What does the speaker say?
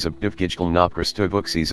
Zabdivkijkal na Prastovuksis